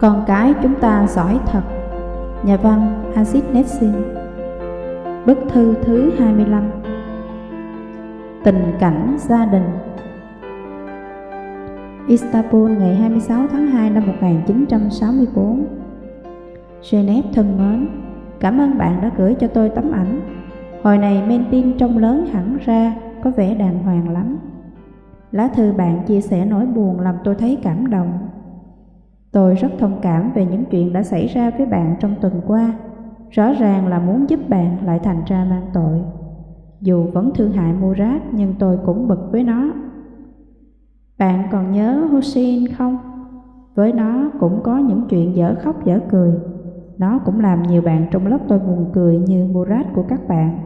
Con cái chúng ta giỏi thật. Nhà văn Aziz Nessin Bức thư thứ 25 Tình cảnh gia đình. Istanbul ngày 26 tháng 2 năm 1964 Geneva thân mến, Cảm ơn bạn đã gửi cho tôi tấm ảnh. Hồi này men tin trông lớn hẳn ra, Có vẻ đàng hoàng lắm. Lá thư bạn chia sẻ nỗi buồn làm tôi thấy cảm động. Tôi rất thông cảm về những chuyện đã xảy ra với bạn trong tuần qua. Rõ ràng là muốn giúp bạn lại thành ra mang tội. Dù vẫn thương hại Murad nhưng tôi cũng bực với nó. Bạn còn nhớ Hussein không? Với nó cũng có những chuyện dở khóc dở cười. Nó cũng làm nhiều bạn trong lớp tôi buồn cười như Murad của các bạn.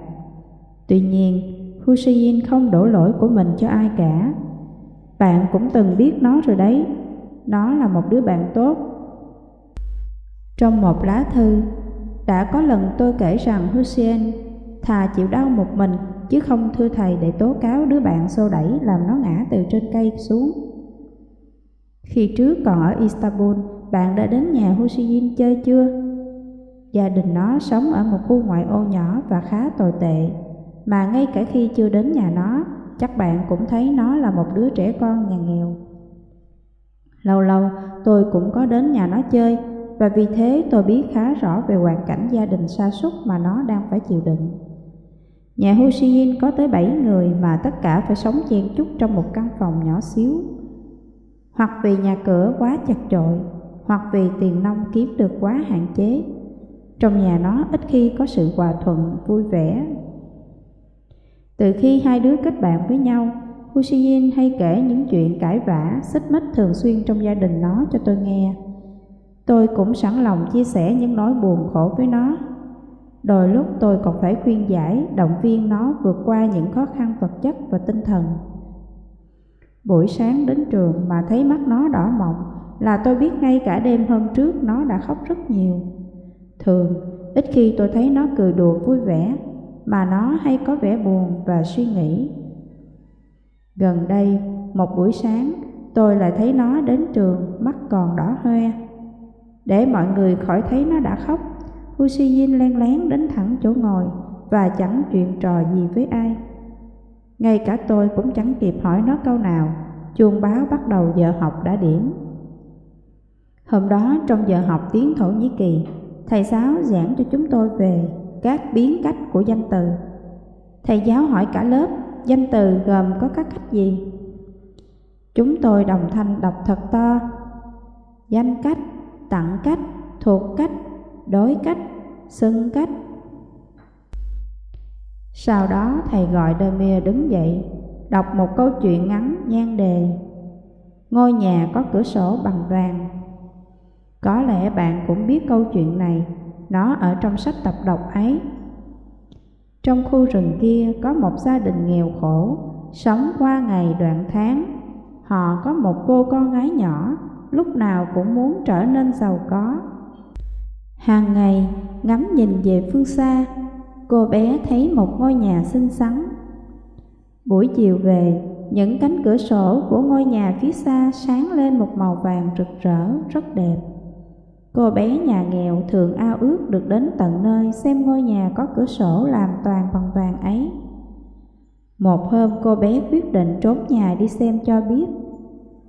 Tuy nhiên, Hussein không đổ lỗi của mình cho ai cả. Bạn cũng từng biết nó rồi đấy nó là một đứa bạn tốt. Trong một lá thư, đã có lần tôi kể rằng Hussein thà chịu đau một mình chứ không thưa thầy để tố cáo đứa bạn xô đẩy làm nó ngã từ trên cây xuống. Khi trước còn ở Istanbul, bạn đã đến nhà Hussein chơi chưa? Gia đình nó sống ở một khu ngoại ô nhỏ và khá tồi tệ, mà ngay cả khi chưa đến nhà nó, chắc bạn cũng thấy nó là một đứa trẻ con nhà nghèo. Lâu lâu tôi cũng có đến nhà nó chơi và vì thế tôi biết khá rõ về hoàn cảnh gia đình sa sút mà nó đang phải chịu đựng. Nhà Hushin có tới 7 người mà tất cả phải sống chen chúc trong một căn phòng nhỏ xíu. Hoặc vì nhà cửa quá chặt chội, hoặc vì tiền nông kiếm được quá hạn chế. Trong nhà nó ít khi có sự hòa thuận, vui vẻ. Từ khi hai đứa kết bạn với nhau, Hussein hay kể những chuyện cãi vã, xích mích thường xuyên trong gia đình nó cho tôi nghe. Tôi cũng sẵn lòng chia sẻ những nỗi buồn khổ với nó. Đôi lúc tôi còn phải khuyên giải, động viên nó vượt qua những khó khăn vật chất và tinh thần. Buổi sáng đến trường mà thấy mắt nó đỏ mọng là tôi biết ngay cả đêm hôm trước nó đã khóc rất nhiều. Thường, ít khi tôi thấy nó cười đùa vui vẻ, mà nó hay có vẻ buồn và suy nghĩ Gần đây, một buổi sáng, tôi lại thấy nó đến trường, mắt còn đỏ hoe. Để mọi người khỏi thấy nó đã khóc, Hussein len lén đến thẳng chỗ ngồi và chẳng chuyện trò gì với ai. Ngay cả tôi cũng chẳng kịp hỏi nó câu nào, chuông báo bắt đầu giờ học đã điểm. Hôm đó trong giờ học tiếng Thổ Nhĩ Kỳ, thầy giáo giảng cho chúng tôi về các biến cách của danh từ. Thầy giáo hỏi cả lớp danh từ gồm có các cách gì? Chúng tôi đồng thanh đọc thật to. Danh cách, tặng cách, thuộc cách, đối cách, xưng cách. Sau đó thầy gọi Demir đứng dậy, đọc một câu chuyện ngắn nhan đề. Ngôi nhà có cửa sổ bằng vàng. Có lẽ bạn cũng biết câu chuyện này, nó ở trong sách tập đọc ấy. Trong khu rừng kia có một gia đình nghèo khổ, sống qua ngày đoạn tháng. Họ có một cô con gái nhỏ, lúc nào cũng muốn trở nên giàu có. Hàng ngày, ngắm nhìn về phương xa, cô bé thấy một ngôi nhà xinh xắn. Buổi chiều về, những cánh cửa sổ của ngôi nhà phía xa sáng lên một màu vàng rực rỡ, rất đẹp. Cô bé nhà nghèo thường ao ước được đến tận nơi xem ngôi nhà có cửa sổ làm toàn bằng vàng ấy. Một hôm cô bé quyết định trốn nhà đi xem cho biết.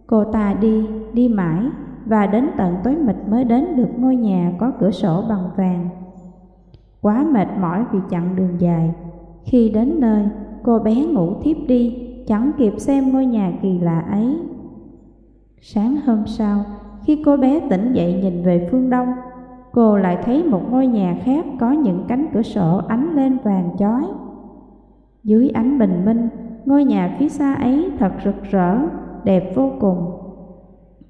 Cô ta đi, đi mãi và đến tận tối mịt mới đến được ngôi nhà có cửa sổ bằng vàng. Quá mệt mỏi vì chặng đường dài, khi đến nơi cô bé ngủ thiếp đi, chẳng kịp xem ngôi nhà kỳ lạ ấy. Sáng hôm sau, khi cô bé tỉnh dậy nhìn về phương đông, cô lại thấy một ngôi nhà khác có những cánh cửa sổ ánh lên vàng chói. Dưới ánh bình minh, ngôi nhà phía xa ấy thật rực rỡ, đẹp vô cùng.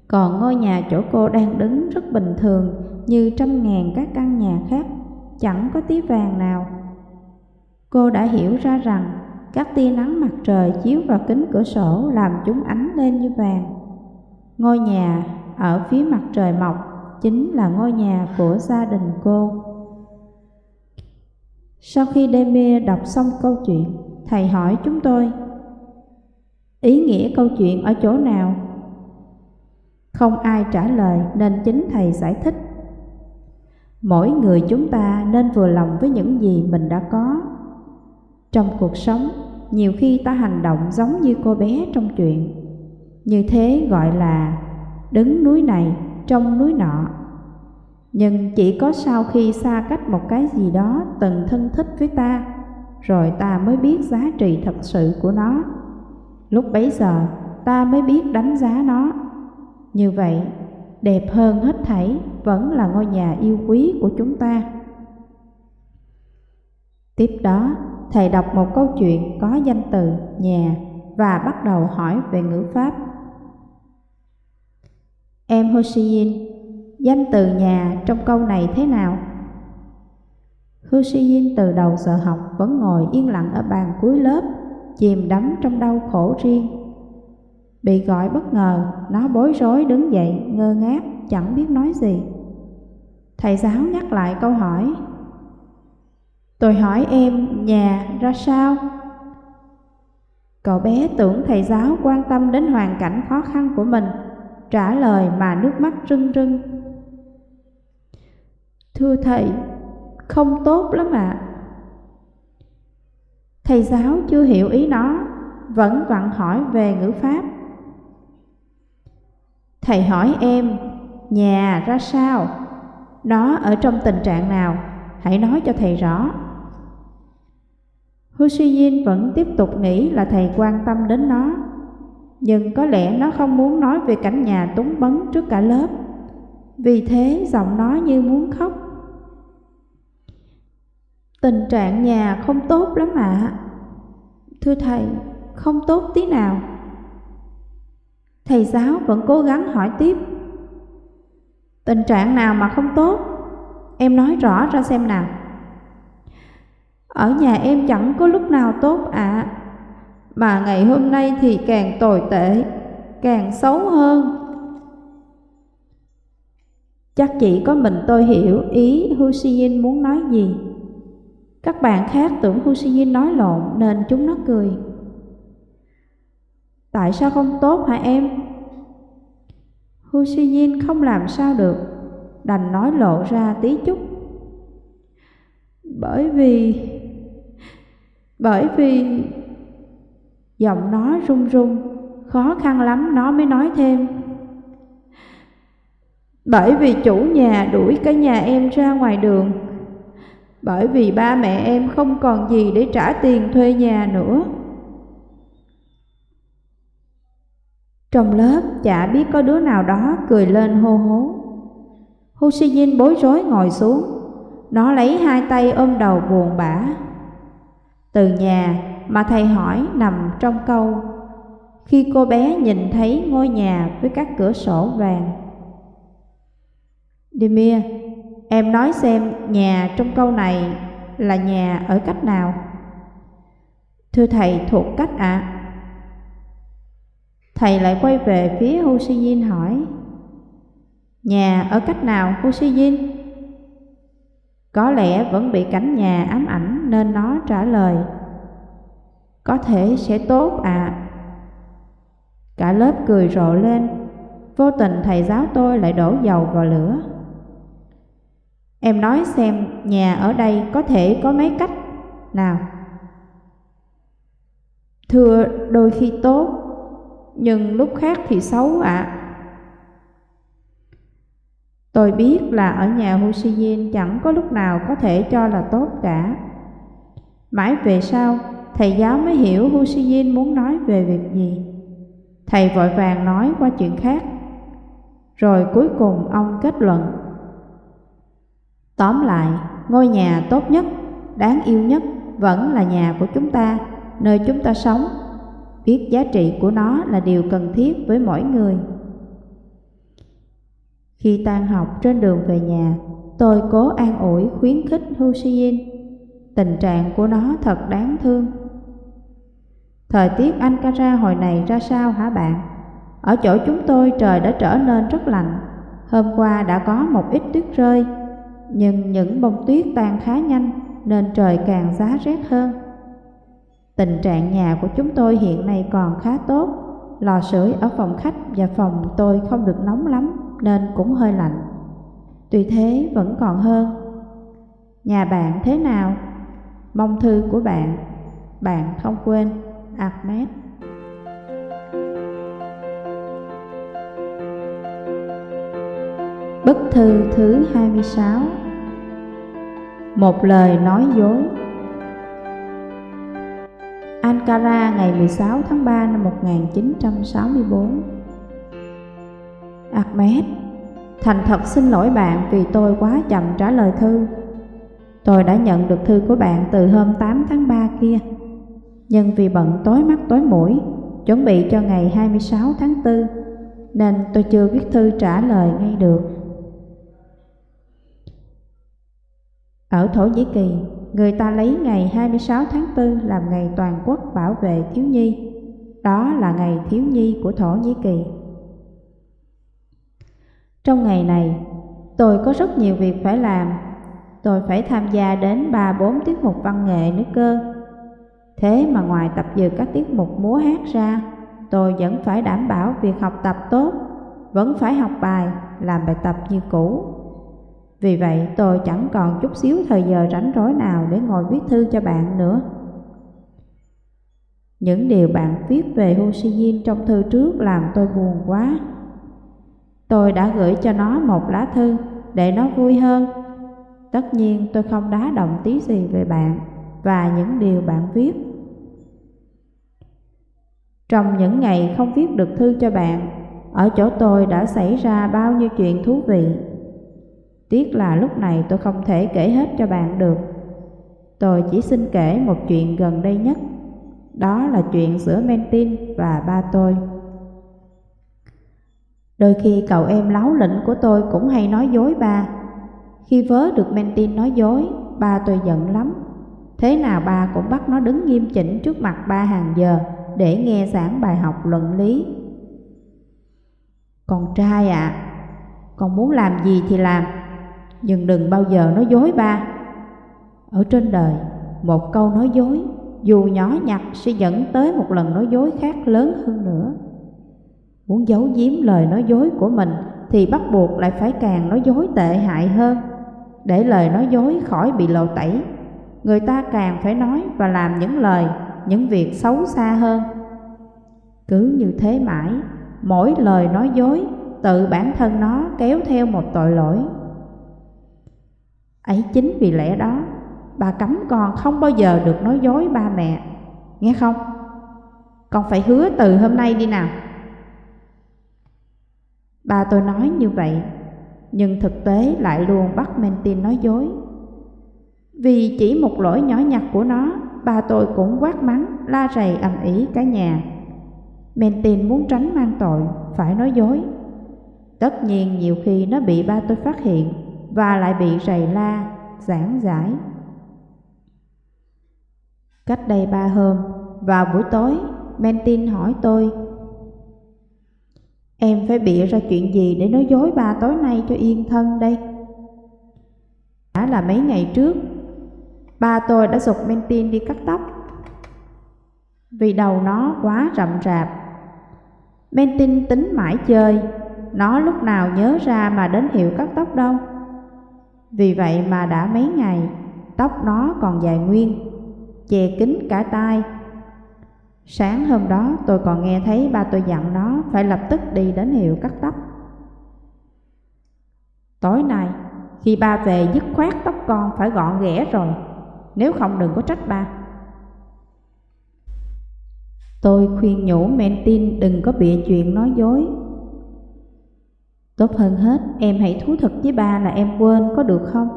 Còn ngôi nhà chỗ cô đang đứng rất bình thường như trăm ngàn các căn nhà khác, chẳng có tí vàng nào. Cô đã hiểu ra rằng các tia nắng mặt trời chiếu vào kính cửa sổ làm chúng ánh lên như vàng. Ngôi nhà ở phía mặt trời mọc chính là ngôi nhà của gia đình cô. Sau khi Demir đọc xong câu chuyện, thầy hỏi chúng tôi, ý nghĩa câu chuyện ở chỗ nào? Không ai trả lời nên chính thầy giải thích. Mỗi người chúng ta nên vừa lòng với những gì mình đã có. Trong cuộc sống, nhiều khi ta hành động giống như cô bé trong chuyện. Như thế gọi là đứng núi này trong núi nọ. Nhưng chỉ có sau khi xa cách một cái gì đó từng thân thích với ta, rồi ta mới biết giá trị thật sự của nó. Lúc bấy giờ ta mới biết đánh giá nó. Như vậy, đẹp hơn hết thảy vẫn là ngôi nhà yêu quý của chúng ta. Tiếp đó, thầy đọc một câu chuyện có danh từ nhà và bắt đầu hỏi về ngữ pháp. Em Hoshiin, danh từ nhà trong câu này thế nào? Hoshiin từ đầu giờ học vẫn ngồi yên lặng ở bàn cuối lớp, chìm đắm trong đau khổ riêng. Bị gọi bất ngờ, nó bối rối đứng dậy, ngơ ngác, chẳng biết nói gì. Thầy giáo nhắc lại câu hỏi. Tôi hỏi em nhà ra sao? Cậu bé tưởng thầy giáo quan tâm đến hoàn cảnh khó khăn của mình, trả lời mà nước mắt rưng rưng. Thưa thầy, không tốt lắm ạ. À. Thầy giáo chưa hiểu ý nó, vẫn vặn hỏi về ngữ pháp. Thầy hỏi em, nhà ra sao? Nó ở trong tình trạng nào? Hãy nói cho thầy rõ. Hu Suy vẫn tiếp tục nghĩ là thầy quan tâm đến nó, nhưng có lẽ nó không muốn nói về cảnh nhà túng bấn trước cả lớp. Vì thế giọng nói như muốn khóc. Tình trạng nhà không tốt lắm ạ. À. Thưa thầy, không tốt tí nào. Thầy giáo vẫn cố gắng hỏi tiếp Tình trạng nào mà không tốt Em nói rõ ra xem nào Ở nhà em chẳng có lúc nào tốt ạ à. Mà ngày hôm nay thì càng tồi tệ Càng xấu hơn Chắc chỉ có mình tôi hiểu ý Hu muốn nói gì Các bạn khác tưởng Hu nói lộn nên chúng nó cười Tại sao không tốt hả em? Hu không làm sao được, đành nói lộ ra tí chút. Bởi vì... Bởi vì... Giọng nó run run, khó khăn lắm nó mới nói thêm. Bởi vì chủ nhà đuổi cả nhà em ra ngoài đường Bởi vì ba mẹ em không còn gì để trả tiền thuê nhà nữa Trong lớp chả biết có đứa nào đó cười lên hô hố. Hu Si bối rối ngồi xuống, nó lấy hai tay ôm đầu buồn bã. Từ nhà mà thầy hỏi nằm trong câu khi cô bé nhìn thấy ngôi nhà với các cửa sổ vàng. Demir, em nói xem nhà trong câu này là nhà ở cách nào? Thưa thầy thuộc cách ạ. À? Thầy lại quay về phía Hu hỏi Nhà ở cách nào Hu Si có lẽ vẫn bị cảnh nhà ám ảnh nên nó trả lời, Có thể sẽ tốt à Cả lớp cười rộ lên Vô tình thầy giáo tôi lại đổ dầu vào lửa Em nói xem, nhà ở đây có thể có mấy cách nào Thưa, đôi khi tốt, nhưng lúc khác thì xấu ạ. À. Tôi biết là ở nhà Hu chẳng có lúc nào có thể cho là tốt cả. Mãi về sau, thầy giáo mới hiểu Hu muốn nói về việc gì. Thầy vội vàng nói qua chuyện khác. Rồi cuối cùng ông kết luận. Tóm lại, ngôi nhà tốt nhất, đáng yêu nhất vẫn là nhà của chúng ta, nơi chúng ta sống biết giá trị của nó là điều cần thiết với mỗi người. Khi tan học trên đường về nhà, tôi cố an ủi khuyến khích Huseyin. Tình trạng của nó thật đáng thương. Thời tiết Ankara hồi này ra sao hả bạn? Ở chỗ chúng tôi trời đã trở nên rất lạnh. Hôm qua đã có một ít tuyết rơi, nhưng những bông tuyết tan khá nhanh nên trời càng giá rét hơn. Tình trạng nhà của chúng tôi hiện nay còn khá tốt, lò sưởi ở phòng khách và phòng tôi không được nóng lắm nên cũng hơi lạnh. Tuy thế vẫn còn hơn. Nhà bạn thế nào? Mong thư của bạn, bạn không quên, Ahmed. Bức thư thứ 26 Một lời nói dối Ankara ngày 16 tháng 3 năm 1964 Ahmed Thành thật xin lỗi bạn vì tôi quá chậm trả lời thư Tôi đã nhận được thư của bạn từ hôm 8 tháng 3 kia Nhưng vì bận tối mắt tối mũi Chuẩn bị cho ngày 26 tháng 4 Nên tôi chưa viết thư trả lời ngay được Ở Thổ Nhĩ Kỳ, người ta lấy ngày 26 tháng 4 làm ngày toàn quốc bảo vệ thiếu nhi. Đó là ngày thiếu nhi của Thổ Nhĩ Kỳ. Trong ngày này, tôi có rất nhiều việc phải làm. Tôi phải tham gia đến 3-4 tiết mục văn nghệ nữa cơ. Thế mà ngoài tập dượt các tiết mục múa hát ra, tôi vẫn phải đảm bảo việc học tập tốt, vẫn phải học bài, làm bài tập như cũ. Vì vậy tôi chẳng còn chút xíu thời giờ rảnh rỗi nào để ngồi viết thư cho bạn nữa. Những điều bạn viết về Ho Chi Minh trong thư trước làm tôi buồn quá. Tôi đã gửi cho nó một lá thư để nó vui hơn. Tất nhiên tôi không đá động tí gì về bạn và những điều bạn viết. Trong những ngày không viết được thư cho bạn, ở chỗ tôi đã xảy ra bao nhiêu chuyện thú vị Tiếc là lúc này tôi không thể kể hết cho bạn được. Tôi chỉ xin kể một chuyện gần đây nhất. Đó là chuyện giữa Mentin và ba tôi. Đôi khi cậu em láo lĩnh của tôi cũng hay nói dối ba. Khi vớ được Mentin nói dối, ba tôi giận lắm. Thế nào ba cũng bắt nó đứng nghiêm chỉnh trước mặt ba hàng giờ để nghe giảng bài học luận lý. Con trai ạ, à, con muốn làm gì thì làm, nhưng đừng bao giờ nói dối ba. Ở trên đời, một câu nói dối, dù nhỏ nhặt sẽ dẫn tới một lần nói dối khác lớn hơn nữa. Muốn giấu giếm lời nói dối của mình thì bắt buộc lại phải càng nói dối tệ hại hơn. Để lời nói dối khỏi bị lộ tẩy, người ta càng phải nói và làm những lời, những việc xấu xa hơn. Cứ như thế mãi, mỗi lời nói dối tự bản thân nó kéo theo một tội lỗi Ấy chính vì lẽ đó, bà cấm con không bao giờ được nói dối ba mẹ, nghe không? Con phải hứa từ hôm nay đi nào. Ba tôi nói như vậy, nhưng thực tế lại luôn bắt Mentin nói dối. Vì chỉ một lỗi nhỏ nhặt của nó, ba tôi cũng quát mắng, la rầy ầm ĩ cả nhà. Mentin muốn tránh mang tội, phải nói dối. Tất nhiên nhiều khi nó bị ba tôi phát hiện và lại bị rầy la, giảng giải. Cách đây ba hôm, vào buổi tối, Mentin hỏi tôi Em phải bịa ra chuyện gì để nói dối ba tối nay cho yên thân đây? Đã là mấy ngày trước, ba tôi đã dục Mentin đi cắt tóc vì đầu nó quá rậm rạp. Mentin tính mãi chơi, nó lúc nào nhớ ra mà đến hiệu cắt tóc đâu. Vì vậy mà đã mấy ngày, tóc nó còn dài nguyên, che kín cả tai. Sáng hôm đó tôi còn nghe thấy ba tôi dặn nó phải lập tức đi đến hiệu cắt tóc. Tối nay, khi ba về dứt khoát tóc con phải gọn ghẽ rồi, nếu không đừng có trách ba. Tôi khuyên nhủ Mentin đừng có bịa chuyện nói dối Tốt hơn hết, em hãy thú thật với ba là em quên có được không?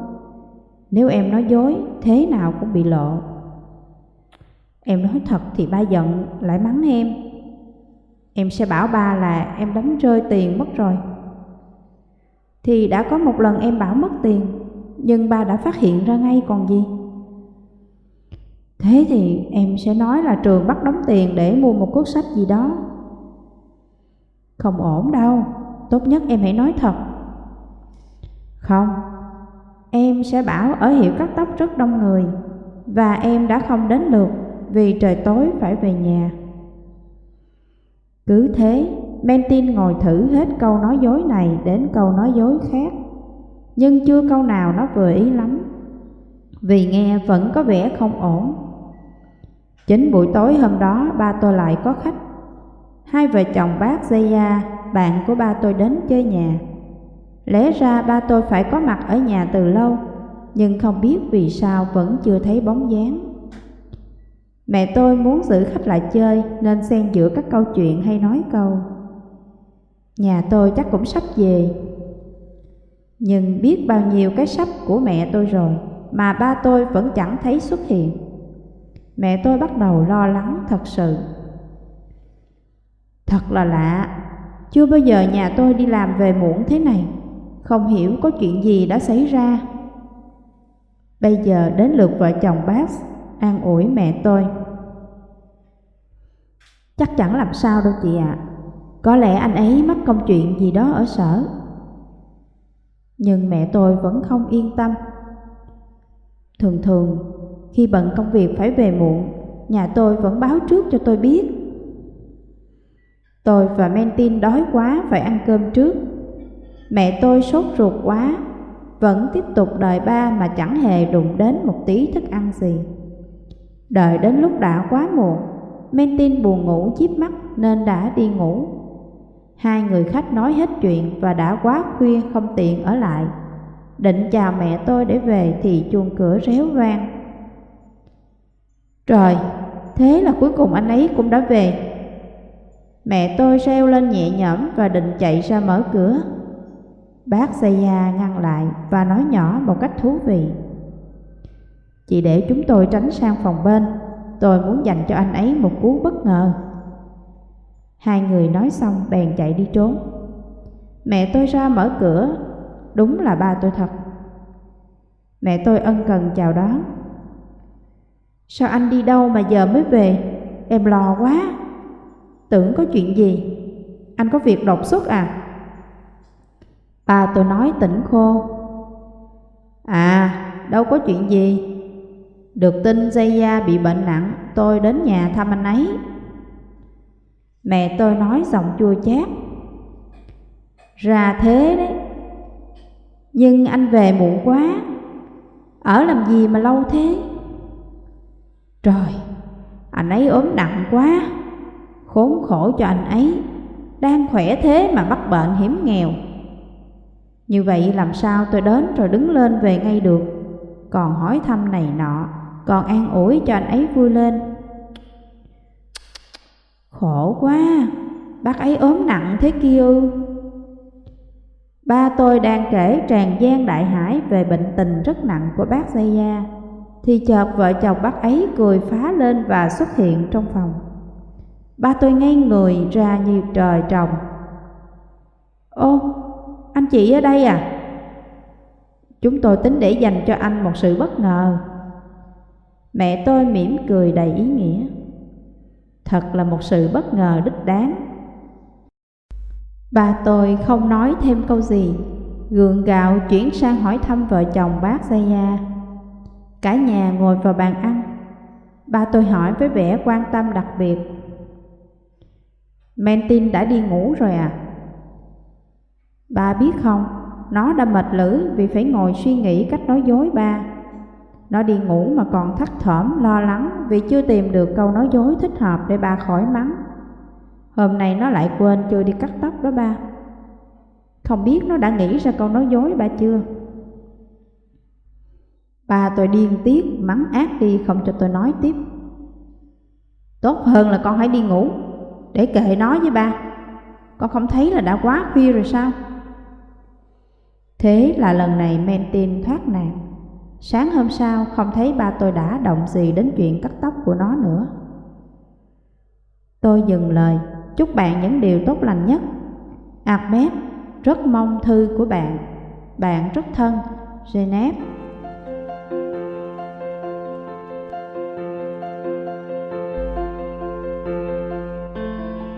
Nếu em nói dối, thế nào cũng bị lộ. Em nói thật thì ba giận, lại mắng em. Em sẽ bảo ba là em đánh rơi tiền mất rồi. Thì đã có một lần em bảo mất tiền, nhưng ba đã phát hiện ra ngay còn gì. Thế thì em sẽ nói là trường bắt đóng tiền để mua một cuốn sách gì đó. Không ổn đâu, tốt nhất em hãy nói thật. Không, em sẽ bảo ở hiệu cắt tóc rất đông người và em đã không đến lượt vì trời tối phải về nhà. Cứ thế, Mentin ngồi thử hết câu nói dối này đến câu nói dối khác, nhưng chưa câu nào nó vừa ý lắm, vì nghe vẫn có vẻ không ổn. Chính buổi tối hôm đó ba tôi lại có khách. Hai vợ chồng bác Zaya, bạn của ba tôi đến chơi nhà. Lẽ ra ba tôi phải có mặt ở nhà từ lâu, nhưng không biết vì sao vẫn chưa thấy bóng dáng. Mẹ tôi muốn giữ khách lại chơi nên xen giữa các câu chuyện hay nói câu. Nhà tôi chắc cũng sắp về. Nhưng biết bao nhiêu cái sắp của mẹ tôi rồi mà ba tôi vẫn chẳng thấy xuất hiện. Mẹ tôi bắt đầu lo lắng thật sự. Thật là lạ, chưa bao giờ nhà tôi đi làm về muộn thế này, không hiểu có chuyện gì đã xảy ra. Bây giờ đến lượt vợ chồng bác an ủi mẹ tôi. Chắc chẳng làm sao đâu chị ạ, có lẽ anh ấy mắc công chuyện gì đó ở sở. Nhưng mẹ tôi vẫn không yên tâm. Thường thường, khi bận công việc phải về muộn, nhà tôi vẫn báo trước cho tôi biết. Tôi và Mentin đói quá phải ăn cơm trước. Mẹ tôi sốt ruột quá, vẫn tiếp tục đợi ba mà chẳng hề đụng đến một tí thức ăn gì. Đợi đến lúc đã quá muộn, Mentin buồn ngủ chiếc mắt nên đã đi ngủ. Hai người khách nói hết chuyện và đã quá khuya không tiện ở lại. Định chào mẹ tôi để về thì chuông cửa réo vang. Trời, thế là cuối cùng anh ấy cũng đã về. Mẹ tôi reo lên nhẹ nhõm và định chạy ra mở cửa. Bác Zaya ngăn lại và nói nhỏ một cách thú vị. Chị để chúng tôi tránh sang phòng bên, tôi muốn dành cho anh ấy một cú bất ngờ. Hai người nói xong bèn chạy đi trốn. Mẹ tôi ra mở cửa, đúng là ba tôi thật. Mẹ tôi ân cần chào đón. Sao anh đi đâu mà giờ mới về? Em lo quá. Tưởng có chuyện gì? Anh có việc đột xuất à? Ba tôi nói tỉnh khô. À, đâu có chuyện gì. Được tin dây da bị bệnh nặng, tôi đến nhà thăm anh ấy. Mẹ tôi nói giọng chua chát. Ra thế đấy. Nhưng anh về muộn quá. Ở làm gì mà lâu thế? Trời, anh ấy ốm nặng quá. Khốn khổ cho anh ấy. Đang khỏe thế mà mắc bệnh hiểm nghèo. Như vậy làm sao tôi đến rồi đứng lên về ngay được Còn hỏi thăm này nọ còn an ủi cho anh ấy vui lên. Khổ quá Bác ấy ốm nặng thế kia. Ư Ba tôi đang kể tràn gian đại hải về bệnh tình rất nặng của bác Zaya. Thì chợt vợ chồng bác ấy cười phá lên và xuất hiện trong phòng. Ba tôi ngay người ra như trời trồng. Ô, anh chị ở đây à? Chúng tôi tính để dành cho anh một sự bất ngờ. Mẹ tôi mỉm cười đầy ý nghĩa. Thật là một sự bất ngờ đích đáng. Bà tôi không nói thêm câu gì, gượng gạo chuyển sang hỏi thăm vợ chồng bác Zaya. Cả nhà ngồi vào bàn ăn. Ba tôi hỏi với vẻ quan tâm đặc biệt. Mentin đã đi ngủ rồi à? Ba biết không, nó đã mệt lử vì phải ngồi suy nghĩ cách nói dối ba. Nó đi ngủ mà còn thắt thỏm lo lắng vì chưa tìm được câu nói dối thích hợp để ba khỏi mắng. Hôm nay nó lại quên chưa đi cắt tóc đó ba. Không biết nó đã nghĩ ra câu nói dối ba chưa? Ba tôi điên tiết, mắng ác đi không cho tôi nói tiếp. Tốt hơn là con hãy đi ngủ, để kệ nó với ba. Con không thấy là đã quá khuya rồi sao? Thế là lần này Mentin thoát nạn. Sáng hôm sau không thấy ba tôi đã động gì đến chuyện cắt tóc của nó nữa. Tôi dừng lời, chúc bạn những điều tốt lành nhất. Ahmed, rất mong thư của bạn. Bạn rất thân, Geneva.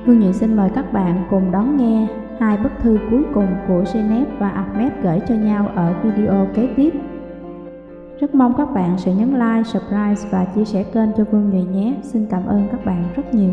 Hương Nhị xin mời các bạn cùng đón nghe hai bức thư cuối cùng của Geneva và Ahmed gửi cho nhau ở video kế tiếp. Rất mong các bạn sẽ nhấn like, subscribe và chia sẻ kênh cho Vương Nhụy nhé. Xin cảm ơn các bạn rất nhiều.